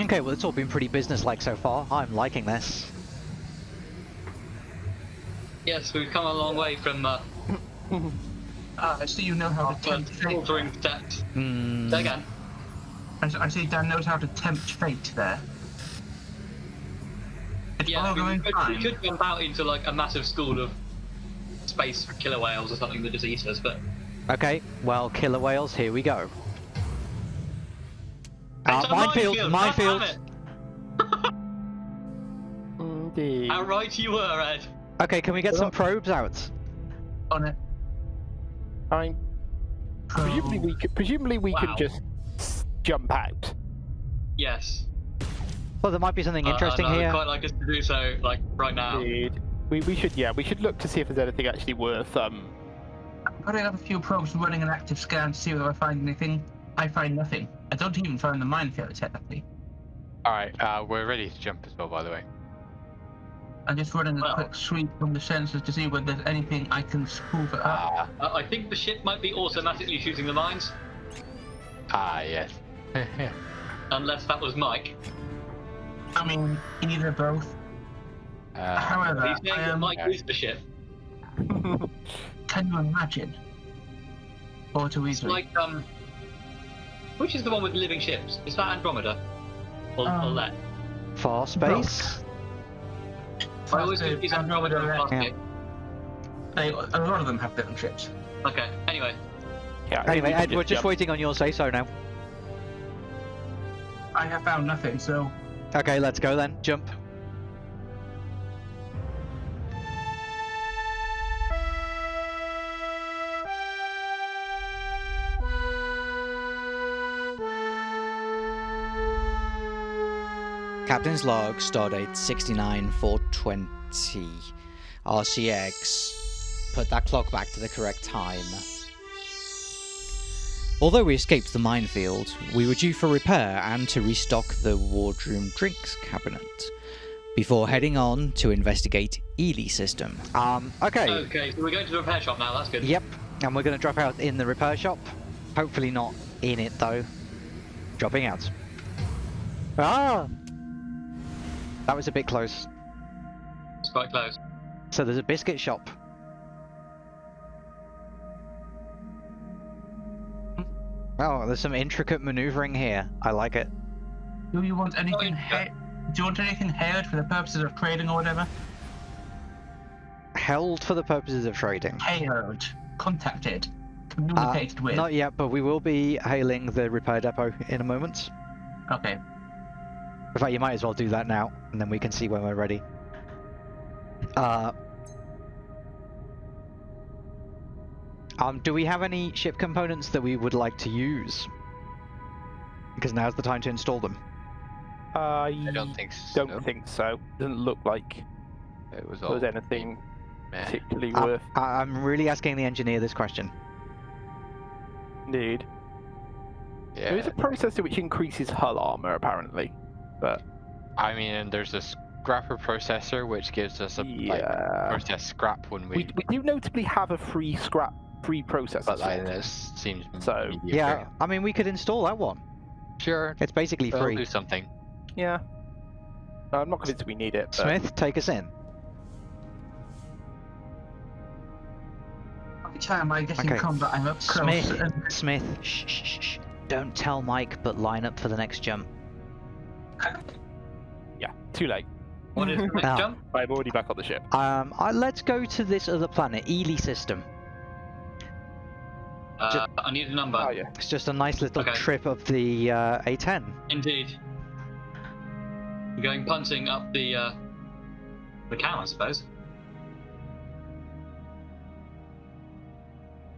Okay, well it's all been pretty business-like so far. I'm liking this. Yes, we've come a long way from uh, Ah, I see you know how to tempt fate. faltering steps. Hmm. Say again. I, s- I see Dan knows how to tempt fate there. It's Yeah, all we, going could, fine. we could jump out into like a massive school of space killer whales or something that just eat us, but Okay, well, killer whales, here we go. Uh, It's a minefield, minefield, minefield. God Indeed. How right you were, Ed. Okay, can we get some probes out? on it. I'm presumably we could, presumably we Wow. can just jump out. Yes. Well, there might be something Uh, interesting and I would here. quite like us to do so, like right now. Indeed. We, we should yeah we should look to see if there's anything actually worth um I'm putting up a few probes running an active scan to see whether I find anything. I find nothing. I don't even find the minefield technically. Alright, uh, we're ready to jump as well, by the way. I'm just running a quick sweep from the sensors to see whether there's anything I can spoof it up. Ah, Uh, I think the ship might be automatically shooting the mines, ah, yes. unless that was Mike. I mean, either both. uh, However, He's saying I am, Mike is the ship. can you imagine? Or too It's easily. like um, which is the one with the living ships? Is that Andromeda? Or, or Um, Let? Farscape? I always First, think it's uh, Andromeda and Andromeda, Fastgate. They, a lot of them have different ships. Okay. Anyway, yeah Anyway, we can Ed, we're just jump. waiting on your say-so now. I have found nothing, so Okay, let's go then. Jump. Captain's log, stardate 69420. RCX. Put that clock back to the correct time. Although we escaped the minefield, we were due for repair and to restock the wardroom drinks cabinet before heading on to investigate Ely system. Um, okay. okay, so we're going to the repair shop now. That's good. Yep, and we're going to drop out in the repair shop. Hopefully not in it though. Dropping out. Ah! That was a bit close. It's quite close. So there's a biscuit shop. Oh, there's some intricate maneuvering here. I like it. do you want anything? yeah. He- do you want anything haired for the purposes of trading or whatever? Held for the purposes of trading. Haired, contacted, Uh, communicated with. Not yet, but we will be hailing the repair depot in a moment. Okay. In fact, you might as well do that now, and then we can see when we're ready. Uh, um, do we have any ship components that we would like to use? Because now's the time to install them. I I don't think so. don't think so doesn't look like it was there all was anything meh. particularly Um, worth I- I'm really asking the engineer this question. need Yeah, there is a processor which increases hull armor apparently but I mean, there's a scrapper processor which gives us a like process scrap when we. we, we do notably have a free scrap free processor but like, this seems So- mediocre. Yeah, I mean, we could install that one. sure. It's basically They'll free. do something. yeah I'm not convinced we need it but Smith, take us in. Every time I get in Okay. combat, I'm up close. Smith, and- Smith, shh, shh, shh, shh. Don't tell Mike, but line up for the next jump. Yeah too late What is the next jump? I'm already back on the ship Um, uh, let's go to this other planet, Ely system. Uh, I need a number. oh yeah It's just a nice little Okay. trip of the uh, A10. Indeed. You're going punting up the uh, the Cam, I suppose.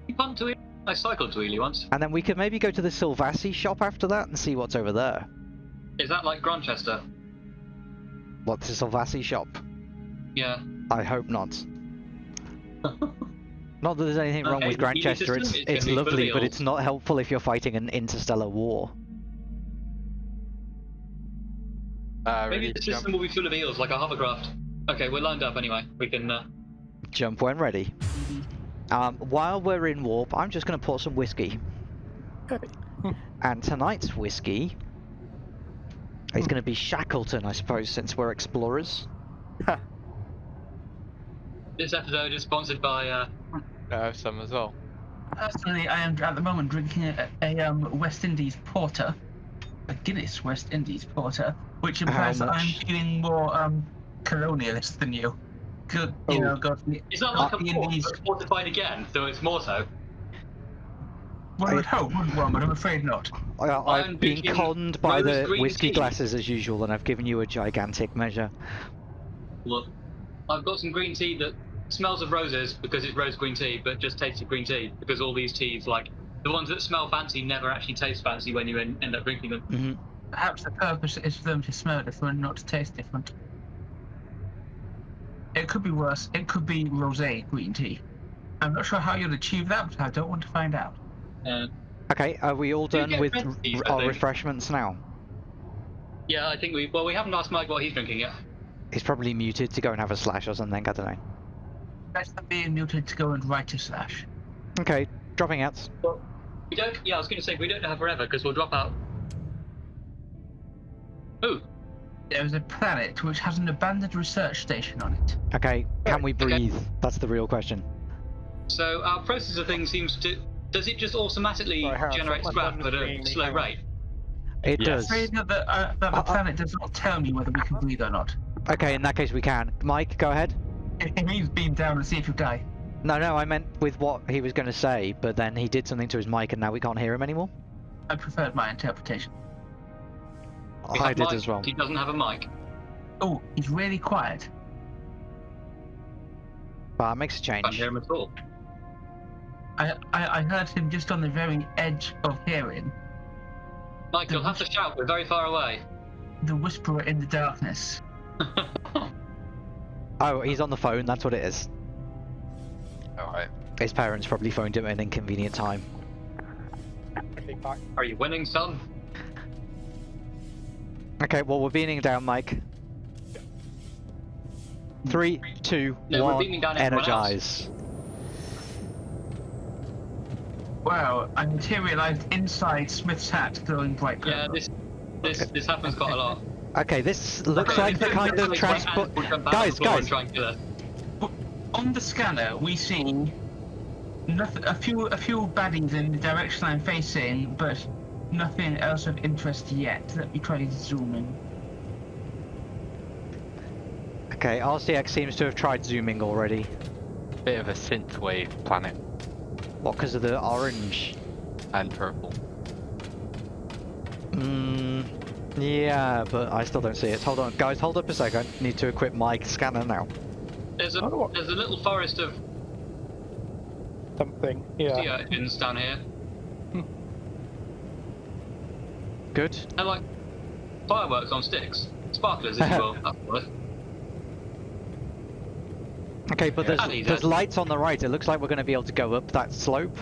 You punt to Ely? I cycled to Ely once. And then we could maybe go to the Silvassi shop after that and see what's over there. Is that like Grantchester? What's the Silvassi shop? Yeah. I hope not. Not that there's anything wrong with the Ely Grantchester, it's, it's it's lovely, but it's not helpful if you're fighting an interstellar war. Uh, Maybe the to jump? system will be full of eels, like a hovercraft. Okay, we're lined up anyway. We can. Uh... Jump when ready. Um, while we're in warp, I'm just going to pour some whiskey. Okay. and tonight's whiskey It's going to be Shackleton, I suppose, since we're explorers. This episode is sponsored by. Uh, I have some as well. Personally, I am at the moment drinking a, a um, West Indies porter, a Guinness West Indies porter, which implies that I'm feeling more um, colonialist than you. Good, you Oh. know, got the, it's not like Uh, a the port, Indies- but fortified again, so it's more so. One would hope, wouldn't one? But I'm afraid not. I, I'm I've been conned by the green whiskey tea. glasses as usual, and I've given you a gigantic measure. Look, I've got some green tea that smells of roses because it's rose green tea, but just tastes of green tea because all these teas, like the ones that smell fancy, never actually taste fancy when you en- end up drinking them. hmm Perhaps the purpose is for them to smell different, not to taste different. It could be worse. It could be rosé green tea. I'm not sure how you'll achieve that, but I don't want to find out. Uh, Okay, are we all done with red r- tea, I our refreshments now? yeah, I think we. Well, we haven't asked Mike what he's drinking yet. He's probably muted to go and have a slash or something, I don't know. Better than being muted to go and write a slash. Okay, dropping out. We don't. Yeah, I was going to say we don't have forever because we'll drop out. Ooh, There is a planet which has an abandoned research station on it. Okay, can we Okay. breathe? That's the real question. so our processor thing seems to. Does it just automatically Sorry, Harold, generate my scrap at a slow Hang rate? It Yes. does. Afraid that the, uh, that the Uh, uh. planet does not tell me whether we can breathe or not. Okay, in that case we can. Mike, go ahead. It it means beam down and see if you die. No, no, I meant with what he was going to say, but then he did something to his mic and now we can't hear him anymore. I preferred my interpretation. We I did Mike, as well. He doesn't have a mic. Oh, he's really quiet. But that makes a change. I Can't hear him at all. I, I, I heard him just on the very edge of hearing. Mike, you'll have to shout. We're very far away. The whisperer in the darkness. Oh, he's on the phone, that's what it is. Alright. His parents probably phoned him at an inconvenient time. Are you winning, son? Okay, well, we're beaming down, Mike. Three, two, No, we're one, down everyone else. energize. Wow, I materialized inside Smith's hat, glowing bright Yeah, purple. this this this happens quite a lot. Okay, this looks Okay, like the kind of transport. ants would jump out Guys, the floor and guys. try and kill us. On the scanner, we see nothing, a few a few baddies in the direction I'm facing, but nothing else of interest yet. Let me try to zoom in. Okay, RCX seems to have tried zooming already. Bit of a synthwave planet What, because of the orange? and purple. Mm, yeah, but I still don't see it. Hold on, guys, hold up a second. Need to equip my scanner now. There's a Oh, what? there's a little forest of Something. Yeah. sea urchins down here. Good. They're like fireworks on sticks, sparklers, if you will. That's the word. Okay, but there's Annie, there's lights on the right. It looks like we're going to be able to go up that slope.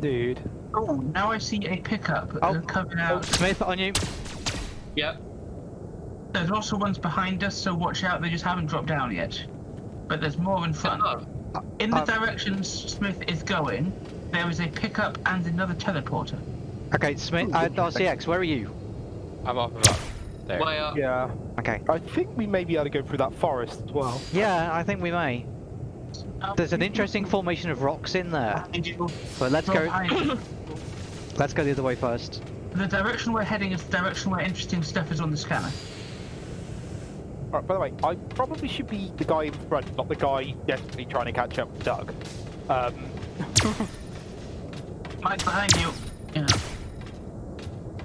Dude. Oh, now I see a pickup Oh, uh, coming Oh, out. Smith, on you. Yep. There's also ones behind us, so watch out. They just haven't dropped down yet. But there's more in front. above. In the Uh, direction Smith is going, there is a pickup and another teleporter. Okay, Smith, uh, RCX, where are you? I'm off of up about there. Way up. Yeah. Okay. I think we may be able to go through that forest as well. Yeah, I think we may. There's an interesting formation of rocks in there, Behind but let's go. Let's go the other way first. The direction we're heading is the direction where interesting stuff is on the scanner. Alright, by the way, I probably should be the guy in front, not the guy desperately trying to catch up with Doug. Um, Mike, behind you. Yeah.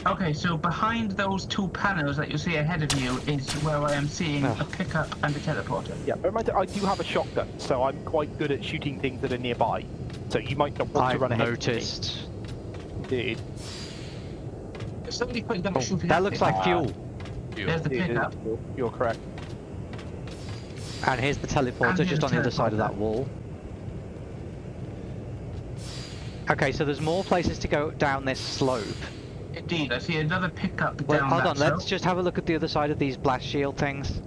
Okay, so behind those two panels that you see ahead of you is where I am seeing Oh. a pickup and a teleporter. yeah, bear in I do have a shotgun, so I'm quite good at shooting things that are nearby. So you might not want to I've run ahead. noticed. Of me. Dude. Somebody putting them Oh, shooting that looks me. like fuel. There's the pickup. you're, you're correct. And here's the teleporter here's just the on the other side of that wall. Okay, so there's more places to go down this slope. Indeed, I see another pickup Well, down hold that on, let's just have a look at the other side of these blast shield things.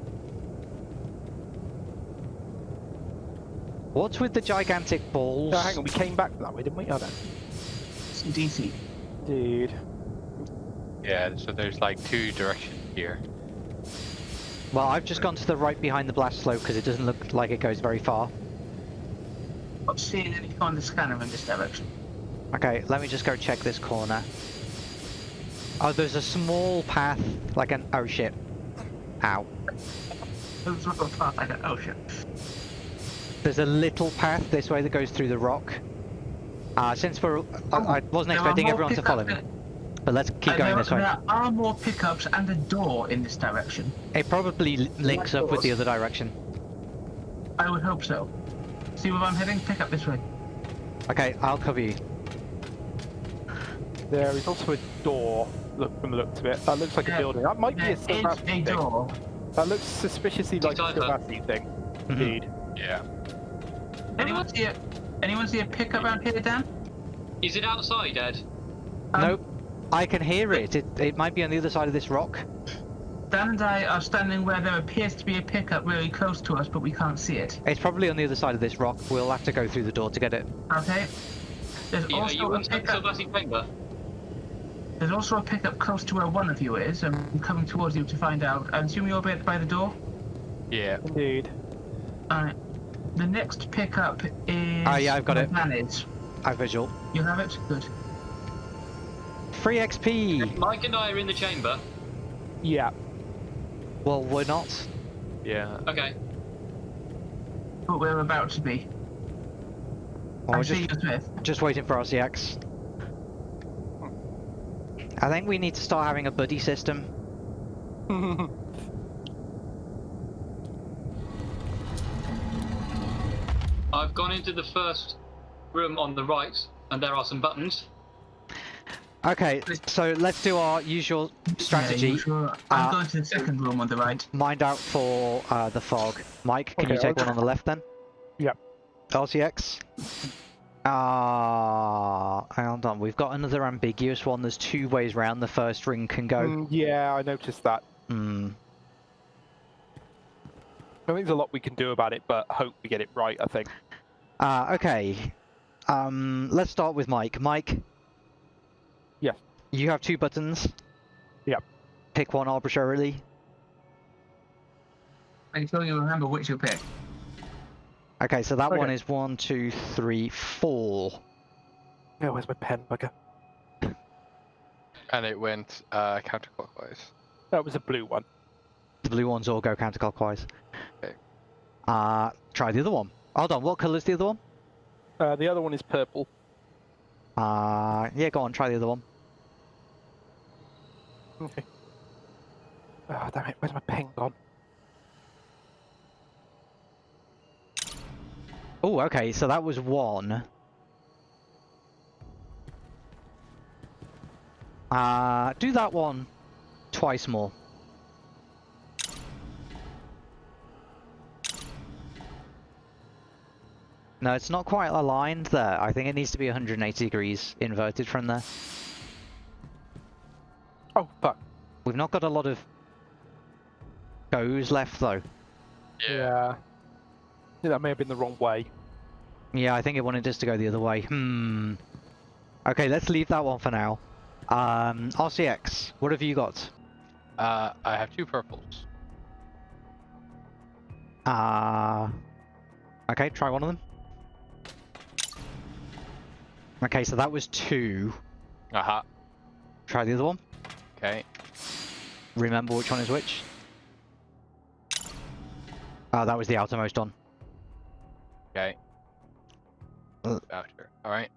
What's with the gigantic balls? No, hang on, we came back that way, didn't we? Oh, no. DC. Dude. Yeah, so there's like two directions here. Well, I've just gone to the right behind the blast slope because it doesn't look like it goes very far. Not seeing anything on the scanner in this direction. Okay, let me just go check this corner. Oh, there's a small path, like an... Oh shit. Ow. There's not a path like an ocean. There's a little path this way that goes through the rock. Uh, since we're... I, I wasn't expecting everyone to follow me. But let's keep uh, going there, this way. There are more pickups and a door in this direction. It probably l- links up with the other direction. I would hope so. See where I'm heading? Pick up this way. Okay, I'll cover you. There is also a door. Look from the looks of it. That looks like Yeah, a building. That might be a is thing. door. That looks suspiciously like a Decipher. Silvassi thing. Mhm. Indeed. Yeah. Anyone see a anyone see a pickup around here, Dan? Is it outside, Ed? Um, nope. I can hear it. it. It might be on the other side of this rock. Dan and I are standing where there appears to be a pickup really close to us, but we can't see it. It's probably on the other side of this rock. We'll have to go through the door to get it. Okay. There's Are you, are also you a inside the pickup. Silvassi chamber? There's also a pickup close to where one of you is. I'm coming towards you to find out. I assume you're by by the door. Yeah. Indeed. Alright. The next pickup is. Ah, yeah, I've got it. Dan is. I visual. You have it. Good. Free XP! Mike and I are in the chamber. Yeah. Well, we're not. Yeah. Okay. But we're about to be. Well, I we're see just, you, Smith. just waiting for RCX. I think we need to start having a buddy system. I've gone into the first room on the right, and there are some buttons. Okay, so let's do our usual strategy. Yeah, you sure? I'm Uh, going to the second room on the right. Mind out for uh, the fog. Mike, can you take I'll- one on the left then? Yep. RCX. Ah, hold on. We've got another ambiguous one. There's two ways round the first ring can go. Mm, yeah, I noticed that. Hmm. I think there's a lot we can do about it, but hope we get it right, I think. Uh, okay. Um, let's start with Mike. Mike. Yes. You have two buttons. Yep. Pick one arbitrarily. Are you sure you remember which you pick? Okay, so that one is one, two, three, four. Oh, where's my pen, bugger? And it went uh, counterclockwise. That was a blue one. The blue ones all go counterclockwise. Okay. Uh, try the other one. Hold on, what colour's the other one? Uh, the other one is purple. Uh, yeah, go on, try the other one. Okay. Oh, damn it, where's my pen gone? Oh, okay, so that was one. Uh, do that one twice more. No, it's not quite aligned there. I think it needs to be 180 degrees inverted from there. Oh, fuck. We've not got a lot of goes left though. Yeah. Yeah, that may have been the wrong way. Yeah, I think it wanted us to go the other way. Hmm. Okay, let's leave that one for now. Um, RCX, what have you got? Uh, I have two purples. Uh, okay, try one of them. Okay, so that was two. Uh-huh. Try the other one. Okay. Remember which one is which. Oh, that was the outermost one. Okay. Uh. Voucher. All right.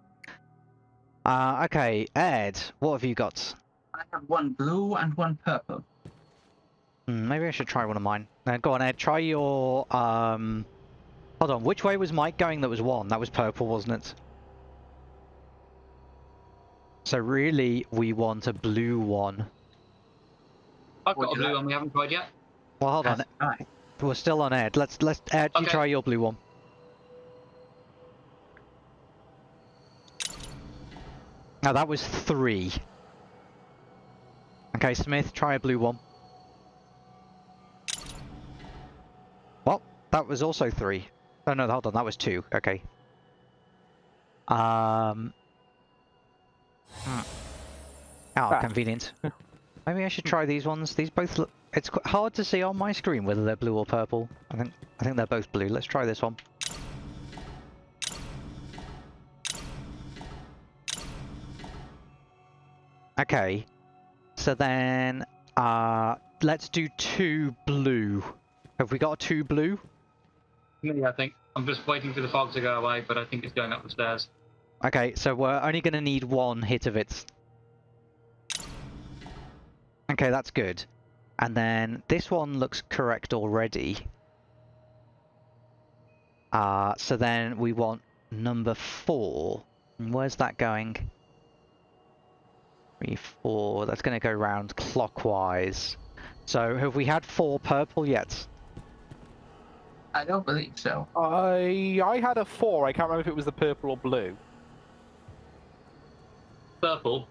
Uh, okay, Ed, what have you got? I have one blue and one purple. Hmm, maybe I should try one of mine. Uh, go on, Ed, try your, um... Hold on, which way was Mike going that was one? That was purple, wasn't it? So really, we want a blue one. I've Would got a blue one we haven't tried yet. Well, hold on, Right. we're still on Ed. Let's, let's, Ed, you try your blue one. Now that was three. Okay, Smith, try a blue one. Well, that was also three. Oh no, hold on, that was two. Okay. Um. Oh, Ah. convenient. Maybe I should try these ones. These both look. It's quite hard to see on my screen whether they're blue or purple. I think I think they're both blue. Let's try this one. Okay. So then, uh, let's do two blue. Have we got a two blue? Yeah, I think. I'm just waiting for the fog to go away, but I think it's going up the stairs. Okay, so we're only going to need one hit of it. Okay, that's good. And then this one looks correct already. Uh, so then we want number four. Where's that going? Three, four. That's going to go round clockwise. So have we had four purple yet? I don't believe so. I I had a four. I can't remember if it was the purple or blue. Purple.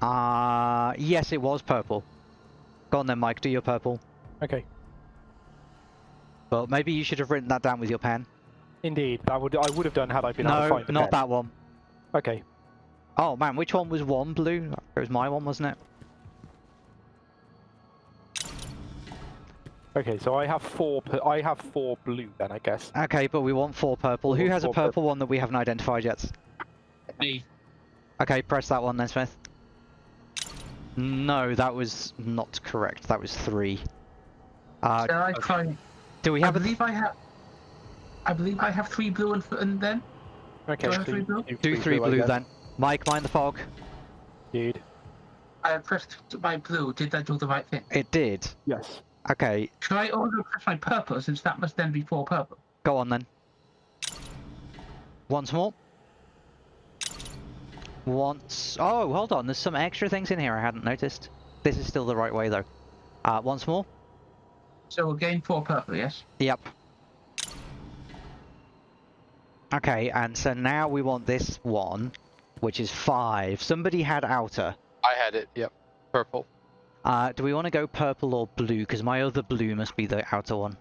Uh, yes, it was purple. Go on then, Mike, do your purple. Okay. Well, maybe you should have written that down with your pen. Indeed, I would I would have done had I been able to No, find the not pen. that one. Okay. Oh man, which one was one blue? It was my one, wasn't it? Okay, so I have four. pu- I have four blue then, I guess. Okay, but we want four purple. Who has a purple. purple one that we haven't identified yet? Me. Okay, press that one then, Smith. No, that was not correct. That was three. Uh, Shall I try? do we I have a believe I have. I believe I have three blue and, and then Okay. Do I three blue? you do three I blue then? Mike, mind the fog. Dude. I pressed my blue. Did I do the right thing? It did. Yes. Okay, Should I also press my purple since that must then be four purple? go on then. Once more. Once. Oh, hold on. There's some extra things in here I hadn't noticed. This is still the right way though. Uh, once more. So again, four purple. Yes. Yep. Okay, and so now we want this one, which is five. Somebody had outer. I had it. Yep. Purple. Uh, do we want to go purple or blue? Because my other blue must be the outer one.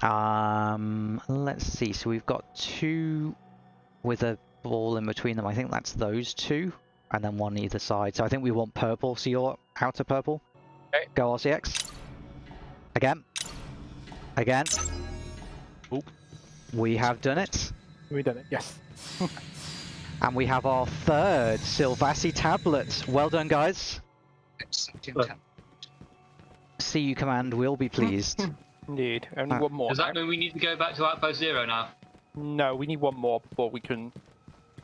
Um, let's see. So we've got two with a ball in between them. I think that's those two, and then one either side. So I think we want purple. So you're outer purple. Okay. Go RCX. Again. Again. Oop. We have done it. We done it. Yes. And we have our third Silvassi tablet. Well done, guys. Well- CU command will be pleased. Indeed. Only Uh, one more. Does that mean we need to go back to Outpost Zero now? No, we need one more before we can.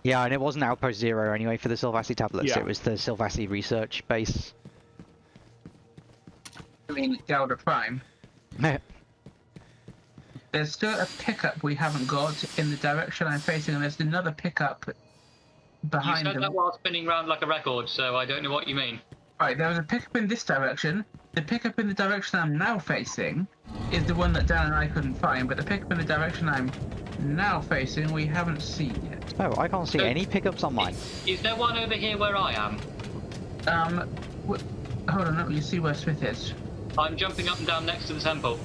yeah, and it wasn't Outpost Zero anyway for the Silvassi tablets. Yeah. It was the Silvassi research base. I mean, Delta Prime. There's still a pickup we haven't got in the direction I'm facing, and there's another pickup You behind said them. that while spinning round like a record, so I don't know what you mean. Right, there was a pickup in this direction. The pickup in the direction I'm now facing is the one that Dan and I couldn't find, but the pickup in the direction I'm now facing we haven't seen yet. Oh, I can't see So- any pickups on mine. Is there one over here where I am? Um, wh- hold on, let me see where Smith is. I'm jumping up and down next to the temple.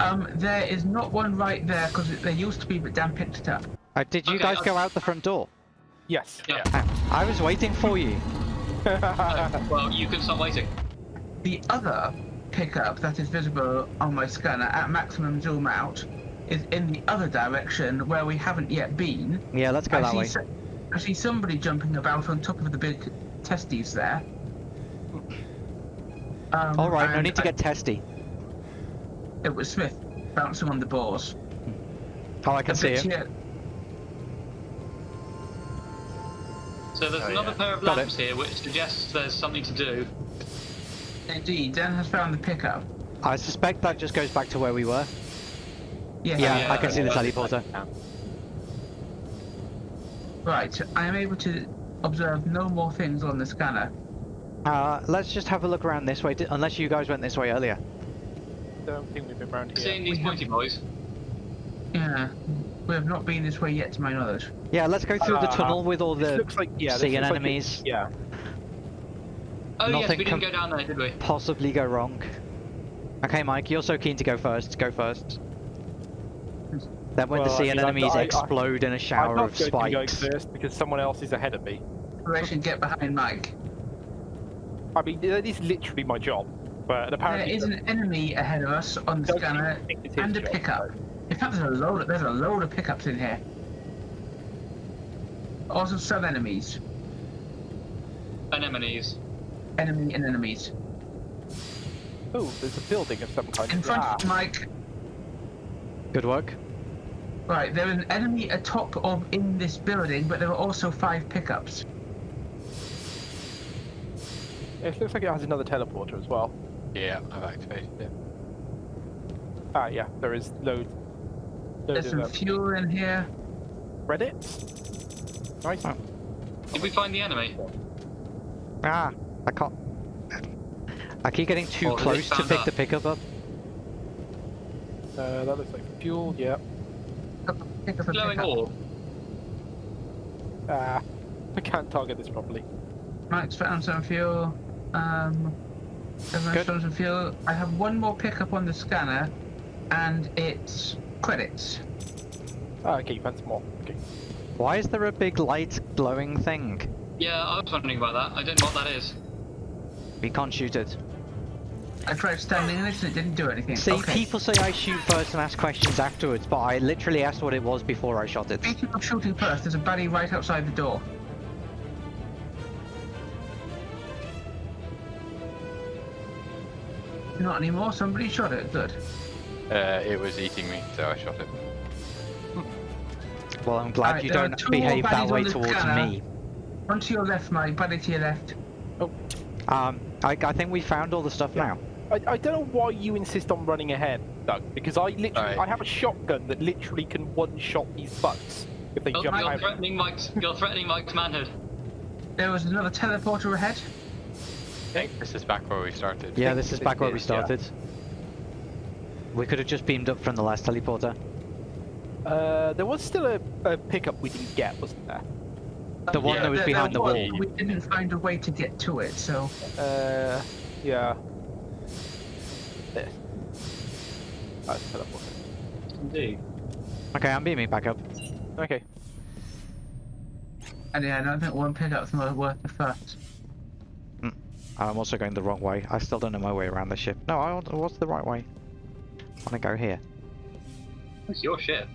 Um, there is not one right there because there used to be, but Dan picked it up. Uh, did you Okay, guys I'll- go out the front door? Yes. Yeah. Uh, I was waiting for you. Oh, well, you can stop waiting. The other pickup that is visible on my scanner at maximum zoom out is in the other direction where we haven't yet been. Yeah, let's go I that see, way. so- I see somebody jumping about on top of the big testes there. Um, All right, no need to I- get testy. It was Smith bouncing on the balls. Oh, I can A see bit So there's Oh, another yeah. pair of Got lamps here, which suggests there's something to do. Indeed, Dan has found the pickup. I suspect that just goes back to where we were. Yes, Yeah, yeah, I can see the teleporter. Right, I am able to observe no more things on the scanner. Uh, let's just have a look around this way, unless you guys went this way earlier. I Don't think we've been around here. Seeing these pointy boys. Yeah, we have not been this way yet, to my knowledge. Yeah, let's go through the Uh, tunnel with all the looks like yeah. this seeing looks like it- enemies. yeah. Oh yes, we didn't go down there, did we? possibly go wrong. Okay, Mike, you're so keen to go first. Go first. Then when the Well, I sea mean, I'm enemies not- I- I- explode in a I'm shower not of going to be going first because someone else is ahead of me. Operation Get Behind Mike. I mean, that is literally my job. But apparently, is an enemy ahead of us on the scanner thinks it's his and a job, pickup. so- In fact, there's a load. Of, there's a load of pickups in here. Also, some enemies, Anemones. enemy and enemies. Oh, there's a building of some kind. In front Ah, of Mike. Good work. Right, there is an enemy atop of in this building, but there are also five pickups. It looks like it has another teleporter as well. Yeah, I've activated it. Ah, yeah, there is loads. There's some of fuel in here. Reddit. Nice. Oh. Did we find the enemy? Ah, I can't. I keep getting too Oh, close to pick us. the pickup up. Uh, that looks like fuel. Yeah. Pick up a Glowing pickup. orb. Ah, I can't target this properly. Max found some fuel. Um, everyone's Good. found some fuel. I have one more pickup on the scanner, and it's credits. Ah, okay, you found some more. Okay. Why is there a big light glowing thing? Yeah, I was wondering about that. I don't know what that is. We can't shoot it. I tried standing in it and it didn't do anything. See, okay. people say I shoot first and ask questions afterwards, but I literally asked what it was before I shot it. Speaking of shooting first, there's a baddie right outside the door. Not anymore. Somebody shot it. Good. Uh, it was eating me, so I shot it. Well, I'm glad Alright, you don't behave that way towards scanner. me. One to your left, Mike. Baddie to your left. Oh. Um, I, I think we found all the stuff Yeah. now. I, I don't know why you insist on running ahead, Doug. Because I literally Alright. I have a shotgun that literally can one-shot these butts if they You're, jump you're out. threatening Mike's. You're threatening Mike's manhood. There was another teleporter ahead. I think this is back where we started. Yeah, this is back where we started. yeah. Started. We could have just beamed up from the last teleporter. Uh, there was still a, a pickup we didn't get, wasn't there? The one Yeah, that was there- behind there the was. wall. We didn't find a way to get to it, so Uh, yeah. This. That's teleporter. Indeed. Okay, I'm beaming back up. Okay. and yeah, I don't think one pickup's more worth the fuss. I'm also going the wrong way. I still don't know my way around the ship. No, I want, what's the right way? I want to go here. It's your ship.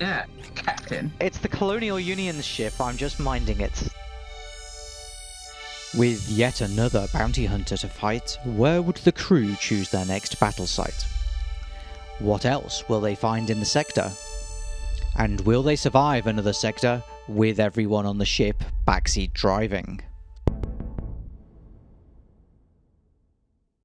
Yeah, Captain. It's the Colonial Union's ship. I'm just minding it. With yet another bounty hunter to fight, where would the crew choose their next battle site? What else will they find in the sector? And will they survive another sector with everyone on the ship backseat driving?